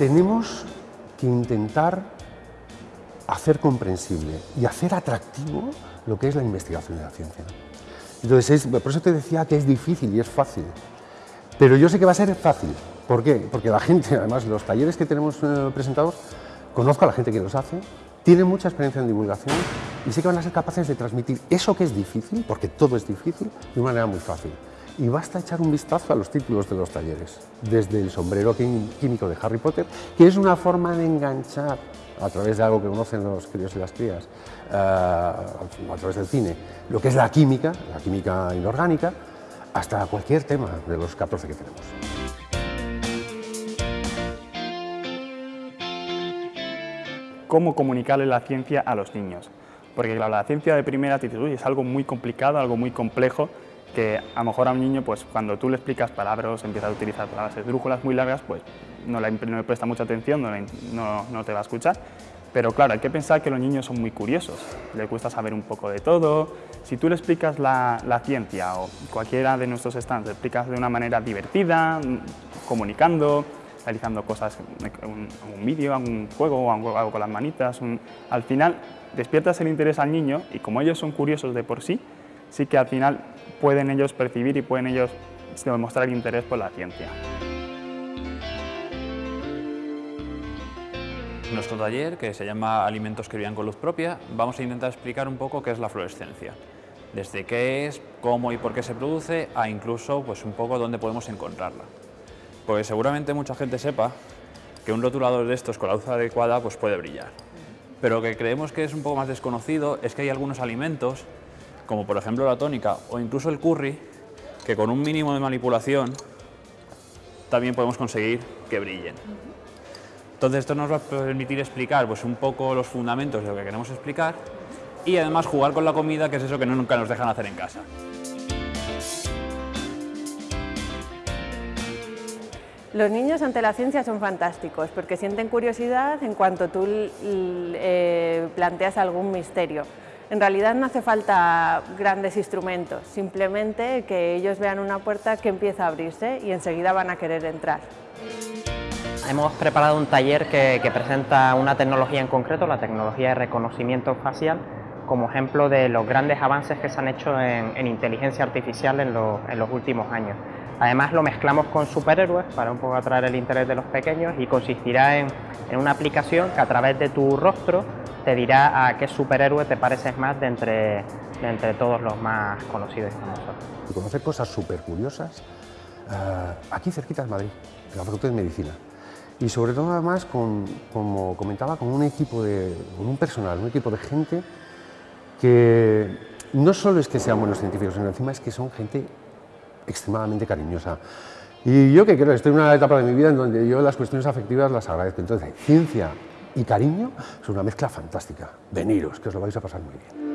tenemos que intentar hacer comprensible y hacer atractivo lo que es la investigación de la ciencia. Entonces, por eso te decía que es difícil y es fácil. Pero yo sé que va a ser fácil. ¿Por qué? Porque la gente, además, los talleres que tenemos eh, presentados, conozco a la gente que los hace, tienen mucha experiencia en divulgación y sé que van a ser capaces de transmitir eso que es difícil, porque todo es difícil, de una manera muy fácil. Y basta echar un vistazo a los títulos de los talleres, desde el sombrero químico de Harry Potter, que es una forma de enganchar a través de algo que conocen los críos y las crías, uh, a través del cine, lo que es la química, la química inorgánica, hasta cualquier tema de los 14 que tenemos. cómo comunicarle la ciencia a los niños. Porque claro, la ciencia de primera actitud es algo muy complicado, algo muy complejo, que a lo mejor a un niño, pues cuando tú le explicas palabras, empieza a utilizar palabras esdrújulas muy largas, pues no le, presta mucha atención, no, no, te va a escuchar. Pero claro, hay que pensar que los niños son muy curiosos, les gusta saber un poco de todo. Si tú le explicas la, la ciencia o cualquiera de nuestros stands, le explicas de una manera divertida, comunicando, realizando cosas, un, un vídeo, un juego, algo con las manitas, al final despiertas el interés al niño y como ellos son curiosos de por sí, sí que al final pueden ellos percibir y pueden ellos demostrar interés por la ciencia. En nuestro taller, que se llama Alimentos que brillan con luz propia, vamos a intentar explicar un poco qué es la fluorescencia. Desde qué es, cómo y por qué se produce, a incluso pues, un poco dónde podemos encontrarla. Pues seguramente mucha gente sepa que un rotulador de estos con la luz adecuada pues puede brillar. Pero lo que creemos que es un poco más desconocido es que hay algunos alimentos, como por ejemplo la tónica o incluso el curry, que con un mínimo de manipulación también podemos conseguir que brillen. Entonces esto nos va a permitir explicar pues, un poco los fundamentos de lo que queremos explicar y además jugar con la comida, que es eso que nunca nos dejan hacer en casa. Los niños ante la ciencia son fantásticos porque sienten curiosidad en cuanto tú eh, planteas algún misterio. En realidad no hace falta grandes instrumentos, simplemente que ellos vean una puerta que empieza a abrirse y enseguida van a querer entrar. Hemos preparado un taller que, presenta una tecnología en concreto, la tecnología de reconocimiento facial, como ejemplo de los grandes avances que se han hecho en, inteligencia artificial en los últimos años. Además lo mezclamos con superhéroes para un poco atraer el interés de los pequeños y consistirá en, una aplicación que a través de tu rostro te dirá a qué superhéroe te pareces más de entre, entre todos los más conocidos y famosos. Conocer cosas súper curiosas eh, aquí cerquita de Madrid, en la Facultad de Medicina. Y sobre todo además, con, como comentaba, con un equipo de, con un personal, un equipo de gente que no solo es que sean buenos científicos, sino encima es que son gente extremadamente cariñosa. Y yo que creo, estoy en una etapa de mi vida en donde yo las cuestiones afectivas las agradezco. Entonces, ciencia y cariño es una mezcla fantástica. Veniros, que os lo vais a pasar muy bien.